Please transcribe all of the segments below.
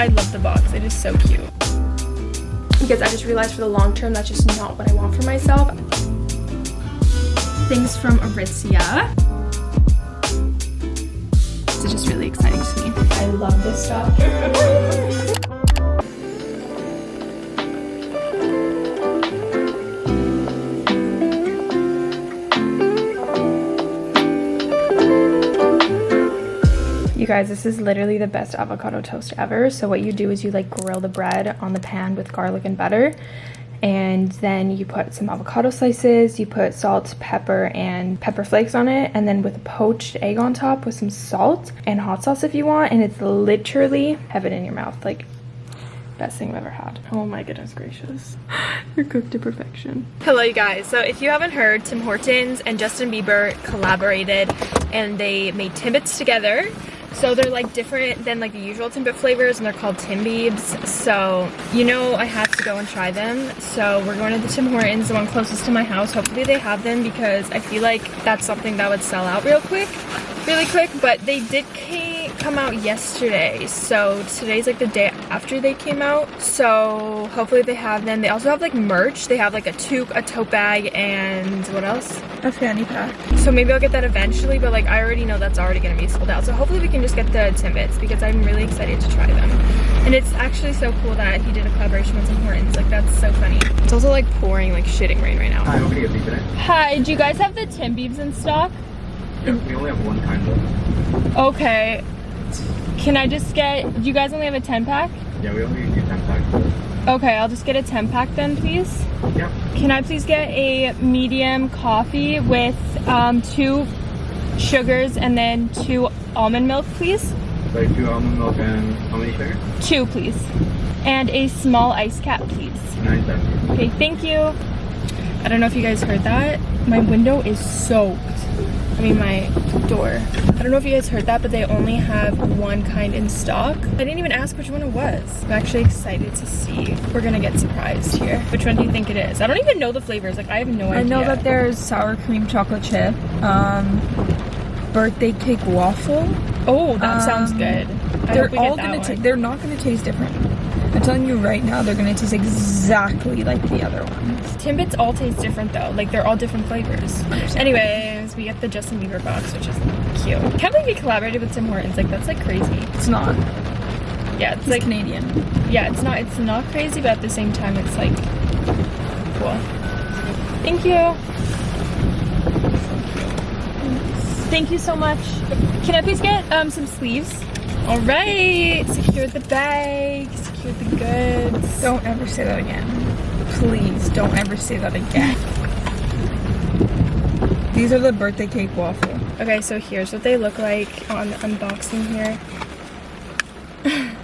I love the box. It is so cute. Because I just realized for the long term, that's just not what I want for myself. Things from Aritzia. It's just really exciting to me. I love this stuff. guys, this is literally the best avocado toast ever. So what you do is you like grill the bread on the pan with garlic and butter. And then you put some avocado slices, you put salt, pepper, and pepper flakes on it. And then with a poached egg on top with some salt and hot sauce if you want. And it's literally heaven in your mouth. Like best thing I've ever had. Oh my goodness gracious. You're cooked to perfection. Hello you guys. So if you haven't heard, Tim Hortons and Justin Bieber collaborated and they made Timbits together. So they're like different than like the usual Timbit flavors and they're called Timbiebs. So, you know, I have to go and try them. So we're going to the Tim Hortons, the one closest to my house. Hopefully they have them because I feel like that's something that would sell out real quick, really quick. But they did come out yesterday. So today's like the day after they came out. So hopefully they have them. They also have like merch. They have like a toque, a tote bag, and what else? A fanny pack. So maybe I'll get that eventually, but like I already know that's already gonna be sold out. So hopefully we can just get the Timbits because I'm really excited to try them. And it's actually so cool that he did a collaboration with Tim Hortons. Like that's so funny. It's also like pouring like shitting rain right now. Hi, what can I get today? Hi, do you guys have the Timbiebs in stock? Yeah, we only have one kind though. Okay. Can I just get, do you guys only have a 10 pack? Yeah, we only do 10 packs. Okay, I'll just get a 10 pack then, please. Yeah. Can I please get a medium coffee with um, two sugars and then two almond milk, please? Sorry, two almond milk and how many sugar? Two, please. And a small ice cap, please. Seventy. Okay, thank you. I don't know if you guys heard that. My window is soaked. I mean my door. I don't know if you guys heard that, but they only have one kind in stock. I didn't even ask which one it was. I'm actually excited to see. We're gonna get surprised here. Which one do you think it is? I don't even know the flavors. Like I have no idea. I know that there's sour cream chocolate chip, um, birthday cake waffle. Oh, that um, sounds good. I they're all gonna. They're not gonna taste different. I'm telling you right now, they're gonna taste exactly like the other ones. Timbits all taste different though. Like they're all different flavors. We get the Justin Bieber box, which is cute. Can't believe we collaborated with Tim Hortons. Like that's like crazy. It's not. Yeah, it's He's like Canadian. Yeah, it's not. It's not crazy, but at the same time, it's like cool. Thank you. Thank you so much. Can I please get um, some sleeves? All right, secure the bag, secure the goods. Don't ever say that again. Please, don't ever say that again. These are the birthday cake waffle. Okay, so here's what they look like on the unboxing here.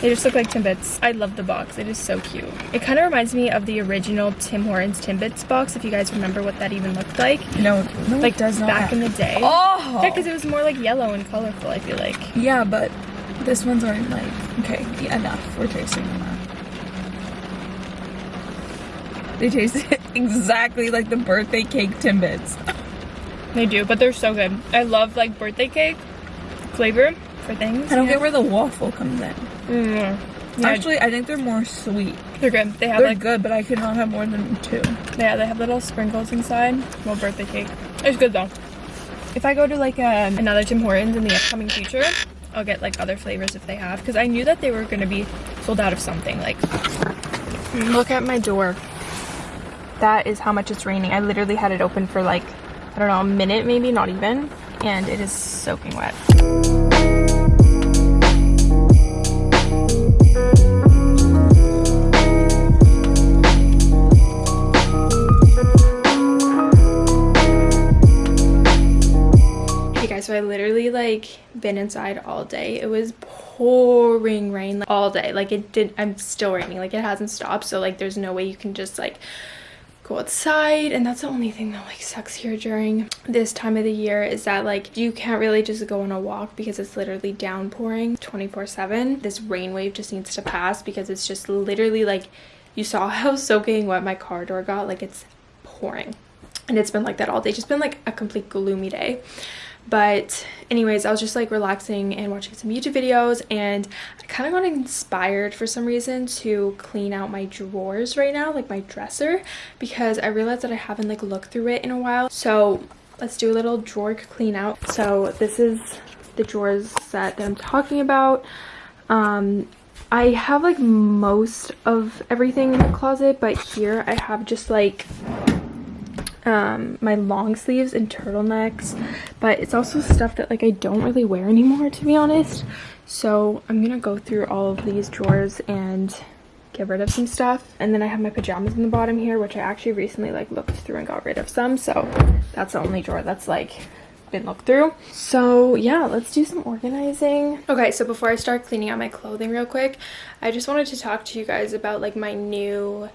They just look like Timbits. I love the box. It is so cute. It kind of reminds me of the original Tim Hortons Timbits box, if you guys remember what that even looked like. No, no like, does not. back in the day. Oh! Yeah, because it was more like yellow and colorful, I feel like. Yeah, but this ones aren't like... Okay, yeah, enough. We're tasting them now. They taste exactly like the birthday cake Timbits. They do, but they're so good. I love like birthday cake flavor for things. I don't get where the waffle comes in. Mm. Yeah. Actually, I think they're more sweet. They're good. They have they're like good, but I could not have more than two. Yeah, they have little sprinkles inside. Well, birthday cake. It's good though. If I go to like a, um, another Tim Hortons in the upcoming future, I'll get like other flavors if they have because I knew that they were going to be sold out of something. Like, look at my door. That is how much it's raining. I literally had it open for like, I don't know, a minute maybe, not even, and it is soaking wet. So I literally like been inside all day. It was pouring rain like, all day. Like it did, I'm still raining. Like it hasn't stopped. So like there's no way you can just like go outside and that's the only thing that like sucks here during this time of the year is that like you can't really just go on a walk because it's literally downpouring 24 7 this rain wave just needs to pass because it's just literally like you saw how soaking wet my car door got like it's pouring. And it's been like that all day. Just been like a complete gloomy day but anyways i was just like relaxing and watching some youtube videos and i kind of got inspired for some reason to clean out my drawers right now like my dresser because i realized that i haven't like looked through it in a while. So let's do a little drawer clean out. So this is the drawers set that i'm talking about. Um i have like most of everything in the closet but here i have just like um, my long sleeves and turtlenecks but it's also stuff that like I don't really wear anymore to be honest. So I'm gonna go through all of these drawers and get rid of some stuff and then I have my pajamas in the bottom here which I actually recently like looked through and got rid of some so that's the only drawer that's like been looked through. So yeah let's do some organizing. Okay so before I start cleaning out my clothing real quick I just wanted to talk to you guys about like my new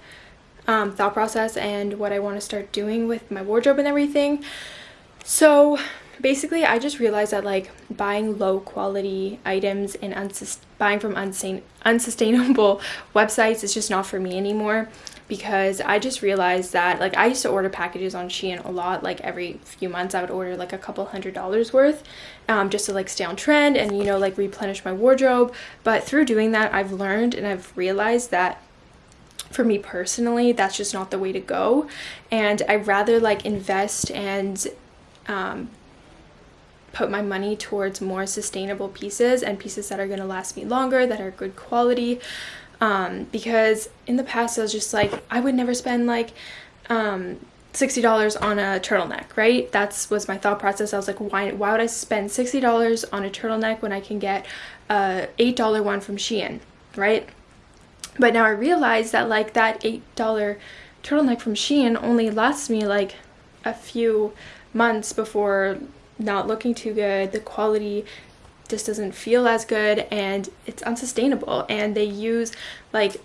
um, thought process and what I want to start doing with my wardrobe and everything. So basically I just realized that like buying low quality items and buying from unsustainable websites is just not for me anymore because I just realized that like I used to order packages on Shein a lot like every few months I would order like a couple hundred dollars worth um, just to like stay on trend and you know like replenish my wardrobe but through doing that I've learned and I've realized that for me personally that's just not the way to go and i'd rather like invest and um, put my money towards more sustainable pieces and pieces that are going to last me longer that are good quality um, because in the past i was just like i would never spend like um, $60 on a turtleneck, right? That's was my thought process. I was like, why, why would I spend $60 on a turtleneck when I can get a $8 one from Shein, right? But now I realize that like that $8 turtleneck from Shein only lasts me like a few months before not looking too good. The quality just doesn't feel as good and it's unsustainable. And they use like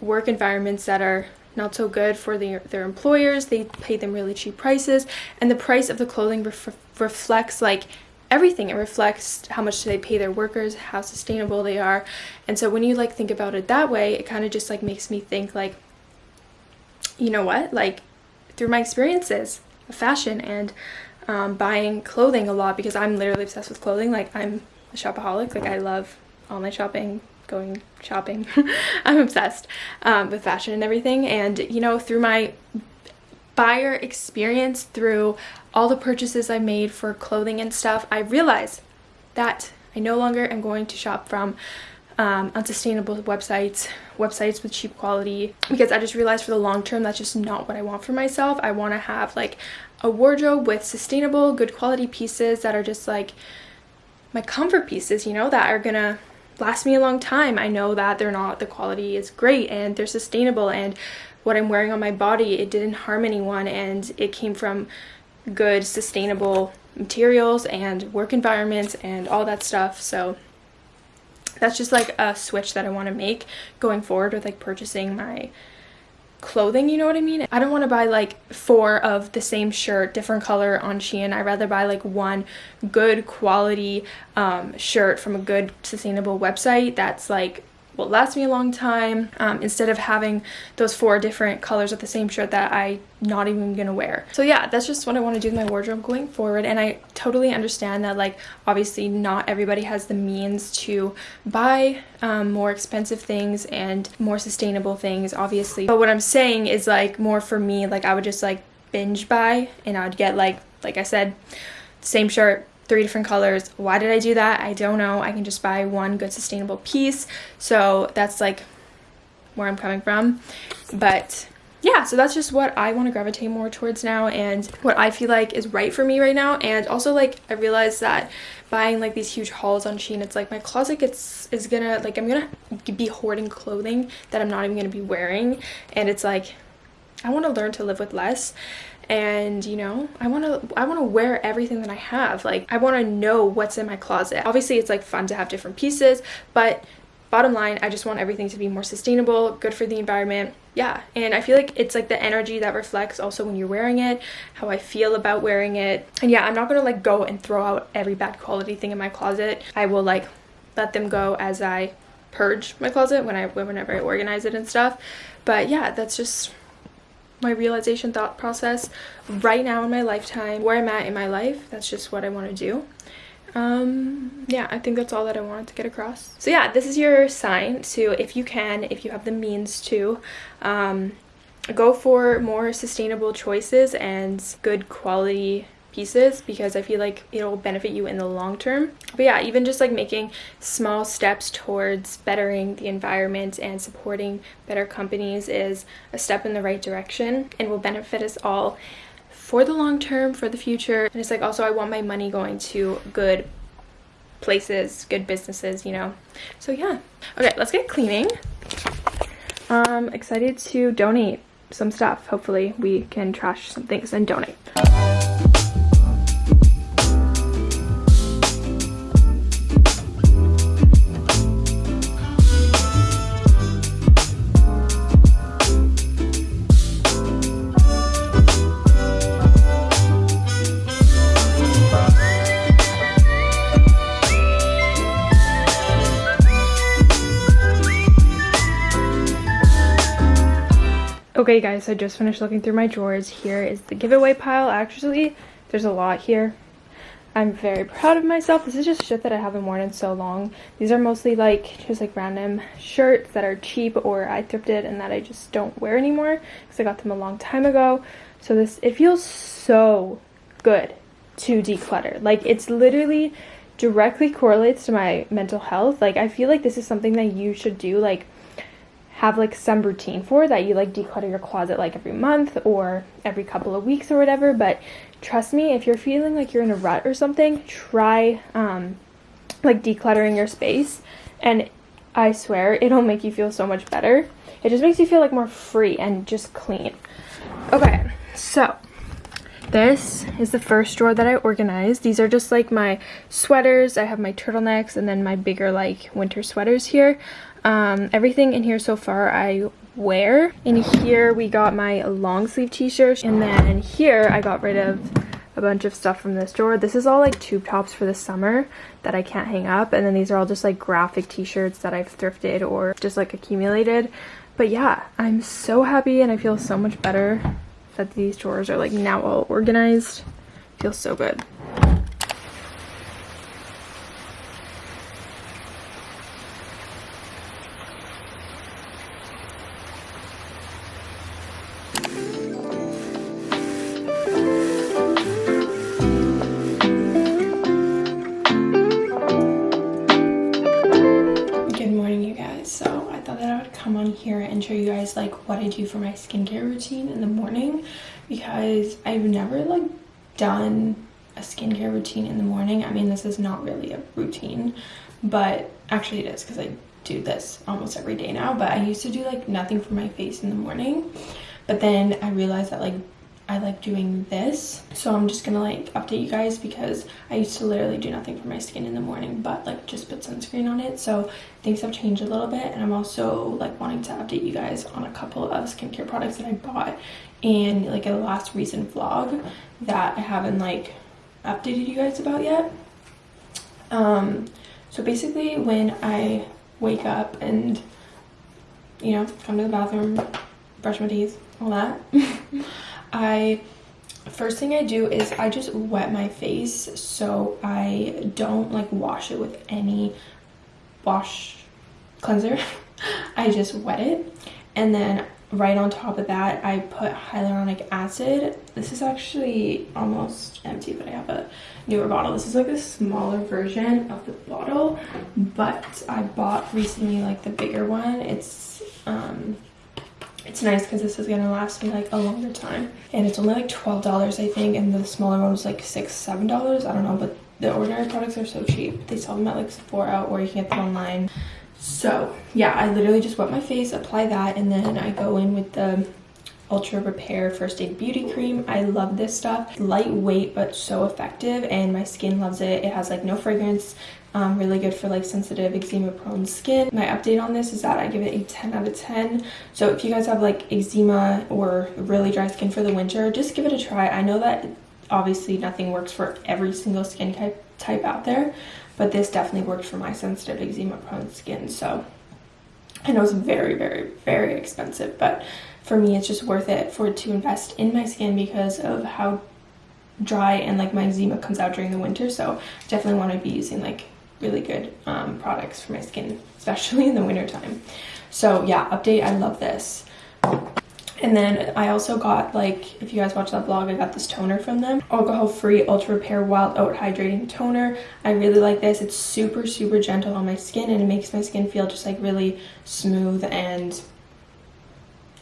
work environments that are not so good for their, their employers. They pay them really cheap prices and the price of the clothing ref reflects like everything. It reflects how much do they pay their workers, how sustainable they are. And so when you like think about it that way, it kind of just like makes me think like, you know what? Like through my experiences of fashion and um, buying clothing a lot because I'm literally obsessed with clothing. Like I'm a shopaholic. Like I love online shopping, going shopping. I'm obsessed um, with fashion and everything. And you know, through my buyer experience through all the purchases I made for clothing and stuff, I realized that I no longer am going to shop from um, unsustainable websites, websites with cheap quality, because I just realized for the long term that's just not what I want for myself. I want to have like a wardrobe with sustainable, good quality pieces that are just like my comfort pieces, you know, that are gonna last me a long time. I know that they're not, the quality is great and they're sustainable and what I'm wearing on my body, it didn't harm anyone and it came from good sustainable materials and work environments and all that stuff. So that's just like a switch that I want to make going forward with like purchasing my clothing you know what i mean i don't want to buy like four of the same shirt different color on shein i'd rather buy like one good quality um, shirt from a good sustainable website that's like will last me a long time um, instead of having those four different colors of the same shirt that I not even gonna wear. So yeah, that's just what I want to do with my wardrobe going forward and I totally understand that like obviously not everybody has the means to buy um, more expensive things and more sustainable things obviously. But what I'm saying is like more for me like I would just like binge buy and I would get like like I said same shirt three different colors. Why did I do that? I don't know. I can just buy one good sustainable piece. So that's like where I'm coming from. But yeah, so that's just what I want to gravitate more towards now and what I feel like is right for me right now. And also like I realized that buying like these huge hauls on Shein, it's like my closet gets is gonna like I'm gonna be hoarding clothing that I'm not even gonna be wearing. And it's like I want to learn to live with less and you know i want to i want to wear everything that i have. Like i want to know what's in my closet. Obviously it's like fun to have different pieces but bottom line i just want everything to be more sustainable good for the environment. Yeah and i feel like it's like the energy that reflects also when you're wearing it how i feel about wearing it. And yeah i'm not gonna like go and throw out every bad quality thing in my closet. I will like let them go as i purge my closet when i whenever i organize it and stuff. But yeah that's just my realization thought process right now in my lifetime, where I'm at in my life. That's just what I want to do. Um, yeah, I think that's all that I wanted to get across. So yeah, this is your sign to, if you can, if you have the means to, um, go for more sustainable choices and good quality pieces because I feel like it'll benefit you in the long term. But yeah, even just like making small steps towards bettering the environment and supporting better companies is a step in the right direction and will benefit us all for the long term, for the future. And it's like also I want my money going to good places, good businesses, you know. So yeah. Okay, let's get cleaning. I'm excited to donate some stuff. Hopefully we can trash some things and donate. Okay guys, I just finished looking through my drawers. Here is the giveaway pile. Actually, there's a lot here. I'm very proud of myself. This is just shit that I haven't worn in so long. These are mostly like just like random shirts that are cheap or I thrifted and that I just don't wear anymore because I got them a long time ago. So this, it feels so good to declutter. Like it's literally directly correlates to my mental health. Like I feel like this is something that you should do like have like some routine for that you like declutter your closet like every month or every couple of weeks or whatever but trust me if you're feeling like you're in a rut or something try um like decluttering your space and i swear it'll make you feel so much better it just makes you feel like more free and just clean okay so this is the first drawer that I organized. These are just like my sweaters. I have my turtlenecks and then my bigger like winter sweaters here. Um, everything in here so far I wear. In here we got my long sleeve t-shirts and then here I got rid of a bunch of stuff from this drawer. This is all like tube tops for the summer that I can't hang up and then these are all just like graphic t-shirts that I've thrifted or just like accumulated. But yeah, I'm so happy and I feel so much better that these drawers are like now all organized. Feels so good. Like what I do for my skincare routine in the morning because I've never like done a skincare routine in the morning. I mean, this is not really a routine, but actually it is because I do this almost every day now, but I used to do like nothing for my face in the morning. But then I realized that like I like doing this. So I'm just gonna like update you guys because I used to literally do nothing for my skin in the morning, but like just put sunscreen on it. So things have changed a little bit. And I'm also like wanting to update you guys on a couple of skincare products that I bought in like a last recent vlog that I haven't like updated you guys about yet. Um, so basically when I wake up and, you know, come to the bathroom, brush my teeth, all that. I first thing I do is I just wet my face so I don't like wash it with any wash cleanser. I just wet it and then right on top of that I put hyaluronic acid. This is actually almost empty but I have a newer bottle. This is like a smaller version of the bottle but I bought recently like the bigger one. It's um it's nice because this is gonna last me like a longer time. And it's only like 12 dollars i think and the smaller one was like six seven dollars. I don't know but the ordinary products are so cheap. They sell them at like sephora or you can get them online. So yeah i literally just wet my face apply that and then i go in with the ultra repair first aid beauty cream. I love this stuff. Lightweight but so effective and my skin loves it. It has like no fragrance um, really good for like sensitive eczema prone skin. My update on this is that i give it a 10 out of 10 so if you guys have like eczema or really dry skin for the winter just give it a try. I know that obviously nothing works for every single skin type type out there but this definitely worked for my sensitive eczema prone skin. So I know it's very, very, very expensive, but for me, it's just worth it for to invest in my skin because of how dry and like my eczema comes out during the winter. So definitely want to be using like really good um, products for my skin, especially in the winter time. So yeah, update, I love this. And then I also got like, if you guys watch that vlog, I got this toner from them. Alcohol-free Ultra Repair Wild Oat Hydrating Toner. I really like this. It's super, super gentle on my skin and it makes my skin feel just like really smooth and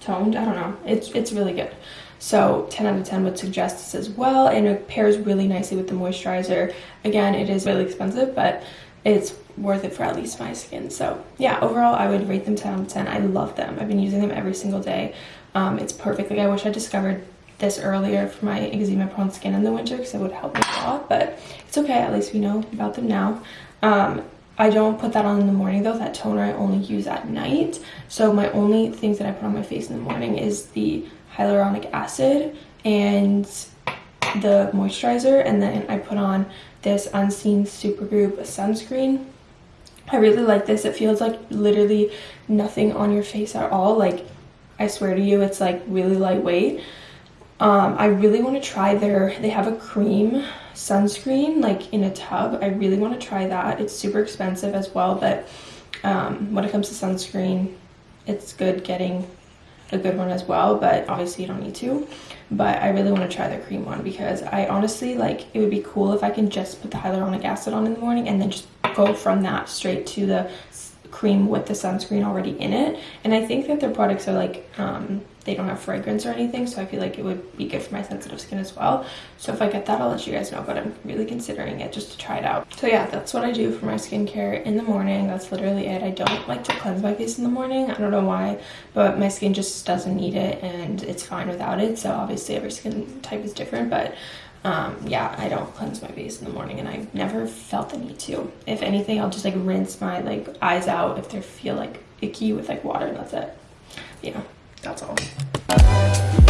toned. I don't know. It's, it's really good. So 10 out of 10 would suggest this as well. And it pairs really nicely with the moisturizer. Again, it is really expensive, but it's worth it for at least my skin. So yeah, overall, I would rate them 10 out of 10. I love them. I've been using them every single day. Um, it's perfect. Like I wish I discovered this earlier for my eczema prone skin in the winter because it would help me a lot, but it's okay. At least we know about them now. Um, I don't put that on in the morning though. That toner I only use at night. So my only things that I put on my face in the morning is the hyaluronic acid and the moisturizer. And then I put on this Unseen Supergoop sunscreen. I really like this. It feels like literally nothing on your face at all. Like I swear to you, it's like really lightweight. Um, I really want to try their, they have a cream sunscreen like in a tub. I really want to try that. It's super expensive as well, but um, when it comes to sunscreen, it's good getting a good one as well, but obviously you don't need to. But I really want to try the cream one because I honestly like it would be cool if I can just put the hyaluronic acid on in the morning and then just go from that straight to the cream with the sunscreen already in it and i think that their products are like um, they don't have fragrance or anything so i feel like it would be good for my sensitive skin as well. So if i get that i'll let you guys know but i'm really considering it just to try it out. So yeah that's what i do for my skincare in the morning. That's literally it. I don't like to cleanse my face in the morning. I don't know why but my skin just doesn't need it and it's fine without it. So obviously every skin type is different but um, yeah, I don't cleanse my face in the morning and I've never felt the need to. If anything, I'll just like rinse my like eyes out if they feel like icky with like water and that's it. Yeah, that's all.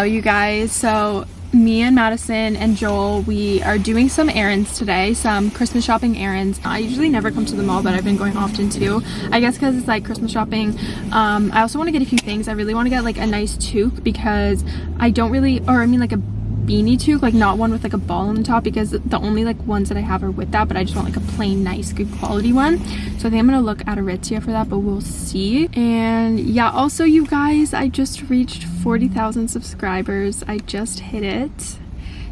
Hello you guys. So me and Madison and Joel we are doing some errands today some Christmas shopping errands. I usually never come to the mall but I've been going often too I guess because it's like Christmas shopping um, I also want to get a few things. I really want to get like a nice toque because I don't really or I mean like a beanie toque like not one with like a ball on the top because the only like ones that I have are with that but I just want like a plain nice good quality one. So I think I'm gonna look at Aritzia for that but we'll see. And yeah also you guys I just reached 40,000 subscribers. I just hit it.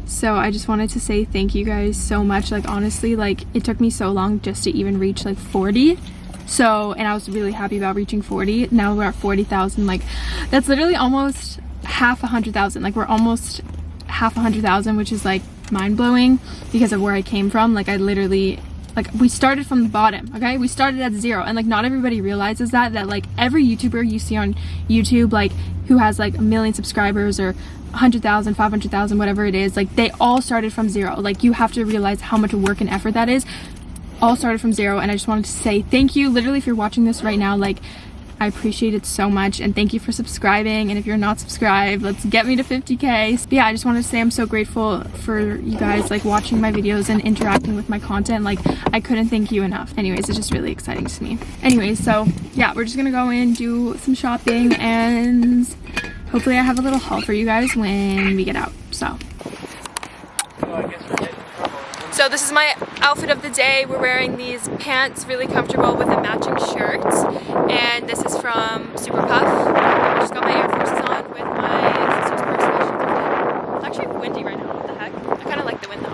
So I just wanted to say thank you guys so much. Like honestly like it took me so long just to even reach like 40 so and I was really happy about reaching 40 now we're at 40,000 like that's literally almost half a hundred thousand. Like we're almost half a hundred thousand which is like mind-blowing because of where I came from. Like I literally like we started from the bottom okay? We started at zero. And like not everybody realizes that that like every youtuber you see on youtube like who has like a million subscribers or 100,000 500,000 whatever it is like they all started from zero. Like you have to realize how much work and effort that is. All started from zero. And I just wanted to say thank you literally if you're watching this right now like I appreciate it so much and thank you for subscribing and if you're not subscribed let's get me to 50k but yeah I just wanted to say I'm so grateful for you guys like watching my videos and interacting with my content like I couldn't thank you enough. Anyways it's just really exciting to me. Anyways so yeah we're just gonna go in do some shopping and hopefully I have a little haul for you guys when we get out so so this is my outfit of the day. We're wearing these pants, really comfortable with a matching shirt. And this is from Super Puff. I just got my Air Forces on with my sister's purse. It's actually windy right now, what the heck? I kind of like the wind though.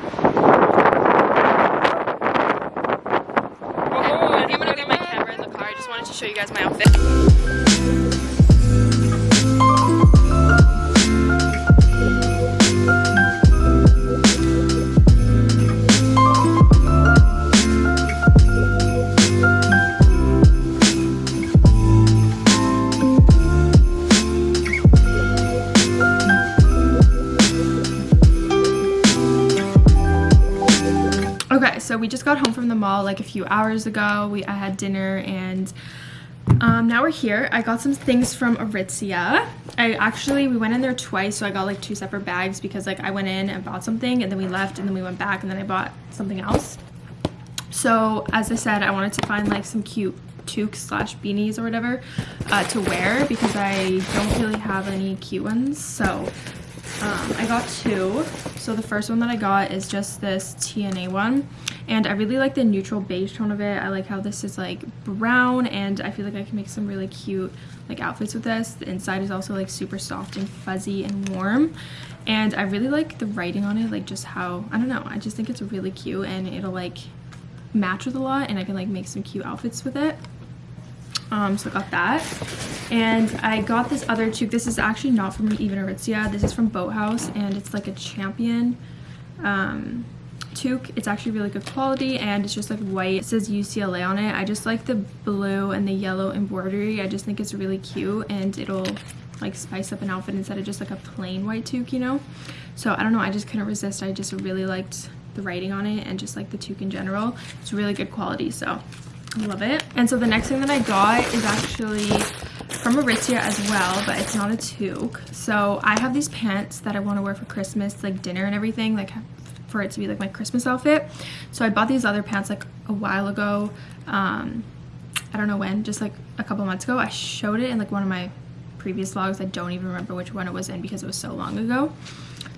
I think I'm gonna leave my camera in the car. I just wanted to show you guys my outfit. Mall like a few hours ago. We I had dinner and um, now we're here. I got some things from Aritzia. I actually, we went in there twice, so I got like two separate bags because like I went in and bought something and then we left and then we went back and then I bought something else. So as I said, I wanted to find like some cute toques slash beanies or whatever uh, to wear because I don't really have any cute ones. So um, I got two. So the first one that I got is just this TNA one and I really like the neutral beige tone of it. I like how this is like brown and I feel like I can make some really cute like outfits with this. The inside is also like super soft and fuzzy and warm and I really like the writing on it like just how I don't know I just think it's really cute and it'll like match with a lot and I can like make some cute outfits with it um so I got that. And I got this other toque this is actually not from even Aritzia. This is from Boathouse and it's like a champion um toque it's actually really good quality and it's just like white. It says UCLA on it. I just like the blue and the yellow embroidery. I just think it's really cute and it'll like spice up an outfit instead of just like a plain white toque you know? So I don't know. I just couldn't resist. I just really liked the writing on it and just like the toque in general. It's really good quality so love it and so the next thing that I got is actually from Aritzia as well but it's not a toque so I have these pants that I want to wear for Christmas like dinner and everything like for it to be like my Christmas outfit. So I bought these other pants like a while ago. Um, I don't know when, just like a couple months ago. I showed it in like one of my previous vlogs. I don't even remember which one it was in because it was so long ago.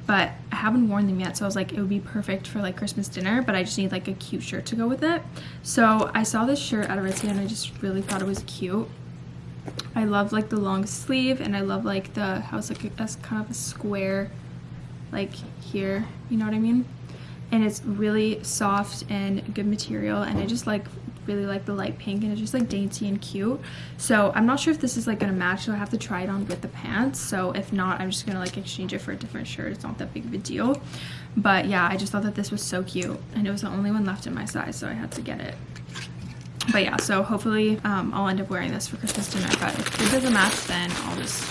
But I haven't worn them yet, so I was like, it would be perfect for like Christmas dinner, but I just need like a cute shirt to go with it. So I saw this shirt at Aritzia and I just really thought it was cute. I love like the long sleeve and I love like the how it's like a, kind of a square like here, you know what I mean? and it's really soft and good material and I just like really like the light pink and it's just like dainty and cute. So I'm not sure if this is like gonna match so I have to try it on with the pants. So if not I'm just gonna like exchange it for a different shirt. It's not that big of a deal. But yeah I just thought that this was so cute and it was the only one left in my size so I had to get it. But yeah so hopefully um, I'll end up wearing this for Christmas dinner but if it doesn't match then I'll just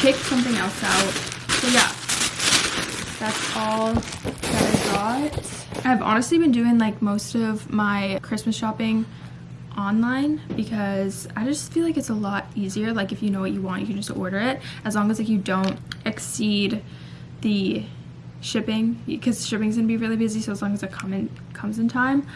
pick something else out. So yeah. That's all that got. I've honestly been doing like most of my Christmas shopping online because I just feel like it's a lot easier like if you know what you want you can just order it as long as like you don't exceed the shipping because shipping's gonna be really busy so as long as it come in, comes in time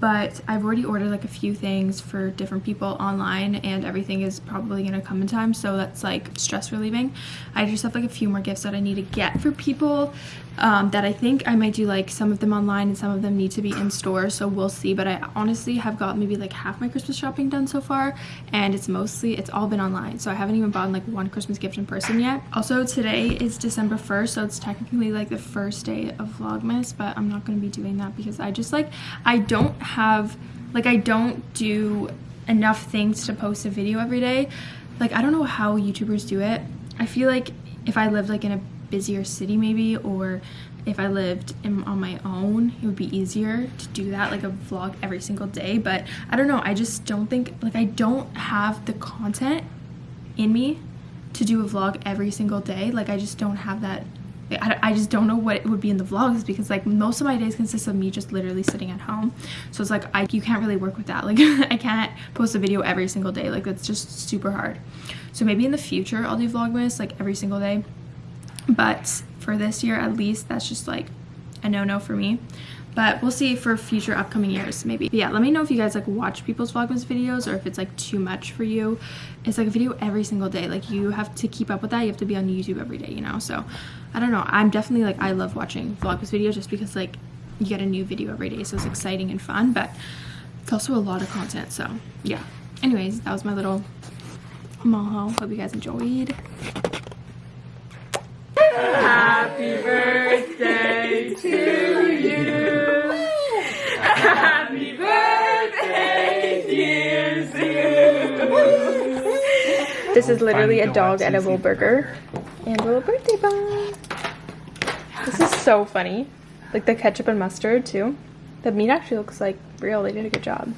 but I've already ordered like a few things for different people online and everything is probably gonna come in time so that's like stress relieving. I just have like a few more gifts that I need to get for people um, that I think I might do like some of them online and some of them need to be in store so we'll see but I honestly have got maybe like half my Christmas shopping done so far and it's mostly it's all been online so I haven't even bought like one Christmas gift in person yet. Also today is December 1st so it's technically like the first day of Vlogmas but I'm not to be doing that because I just like I don't have like I don't do enough things to post a video every day. Like I don't know how YouTubers do it. I feel like if I lived like in a busier city maybe or if I lived in, on my own it would be easier to do that like a vlog every single day. But I don't know. I just don't think like I don't have the content in me to do a vlog every single day. Like I just don't have that I, I just don't know what it would be in the vlogs because like most of my days consist of me just literally sitting at home. So it's like I you can't really work with that. Like I can't post a video every single day. Like that's just super hard. So maybe in the future I'll do vlogmas like every single day. But for this year at least that's just like a no-no for me but we'll see for future upcoming years maybe. But yeah let me know if you guys like watch people's vlogmas videos or if it's like too much for you. It's like a video every single day. Like you have to keep up with that. You have to be on youtube every day you know? So i don't know. I'm definitely like i love watching vlogmas videos just because like you get a new video every day. So it's exciting and fun but it's also a lot of content. So yeah. Anyways that was my little mall hope you guys enjoyed. Happy birthday to This is literally a dog edible burger and a little birthday bun. This is so funny. Like the ketchup and mustard too. The meat actually looks like real. They did a good job.